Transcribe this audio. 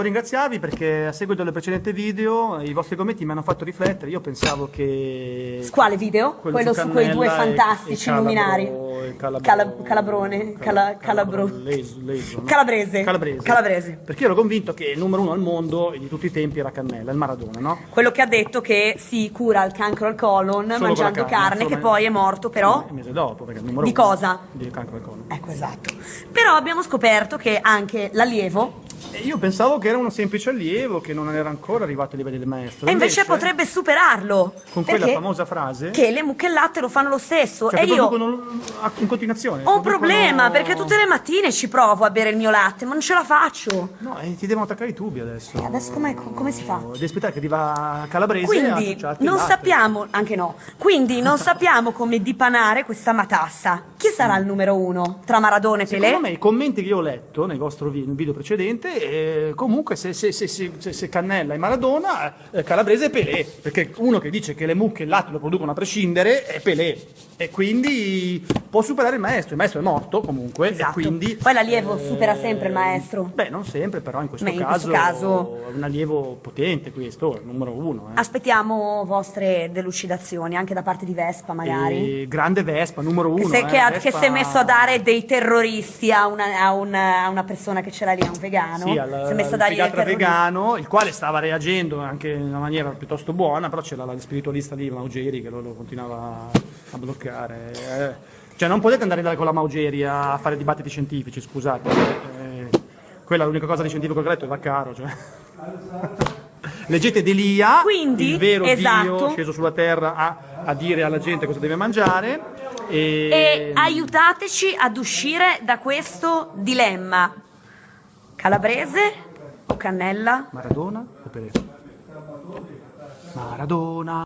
volevo ringraziarvi perché a seguito del precedente video i vostri commenti mi hanno fatto riflettere. Io pensavo che. Quale video? quello Quello su su quei due e- fantastici e Calabro- luminari. e Calabro- Cala- calabrone, cala- Cala- calabro- Leso- Leso, no? Calabrese. Calabrese. Calabrese. Perché ero convinto che il numero uno al mondo di tutti i tempi era Cannella, il Maradona, no? Quello che ha detto che si cura il cancro al colon Solo mangiando la carne, che poi è morto però. Un mese dopo, perché il numero Di uno cosa? Di cancro al colon. Ecco, esatto. Però abbiamo scoperto che anche l'allievo, E io pensavo che era un semplice allievo, che non era ancora arrivato ai livelli del maestro. e invece potrebbe superarlo. Con quella famosa frase. Che le mucche e il latte lo fanno lo stesso. Cioè, e io in continuazione. ho un problema, perché tutte le mattine ci provo a bere il mio latte, ma non ce la faccio. No, e ti devono attaccare i tubi adesso. E adesso com'è- come si fa? Devi aspettare che arriva Calabrese Quindi non sappiamo, anche no, quindi non sappiamo come dipanare questa matassa. Chi sarà il numero uno tra Maradona e Secondo Pelé? me i commenti che io ho letto nel vostro video precedente, eh, comunque se, se- se- se- se- se Cannella e Maradona, eh, Calabrese e Pelé, perché uno che dice che le mucche e il latte lo producono a prescindere è Pelé e quindi può superare il maestro, il maestro è morto comunque Esatto. quindi... Poi l'allievo eh, supera sempre il maestro. Beh, non sempre, però in questo, Beh, in caso, questo caso- è un allievo potente questo, il numero uno. eh. Aspettiamo vostre delucidazioni, anche da parte di Vespa magari. E grande Vespa, numero Che, uno. se- eh, che ha- Vespa- che si è messo a dare dei terroristi a una, a una- a una persona che ce l'ha lì, a un vegano. Sì, al, si è messo a psichiatra terroristi. vegano, il quale stava reagendo anche in una maniera piuttosto buona, però c'era la spiritualista lì, Maugeri, che lo, lo continuava a bloccare. eh. Cioè non potete andare con la Maugeri a fare dibattiti scientifici, scusate. eh, quella è l'unica cosa di scientifico che ho letto, è Vaccaro. Cioè. Leggete Delia, Quindi, il vero esatto. Dio sceso sulla terra a, a dire alla gente cosa deve mangiare. E, E aiutateci ad uscire da questo dilemma. Calabrese o Cannella? Maradona o Pelé? Maradona.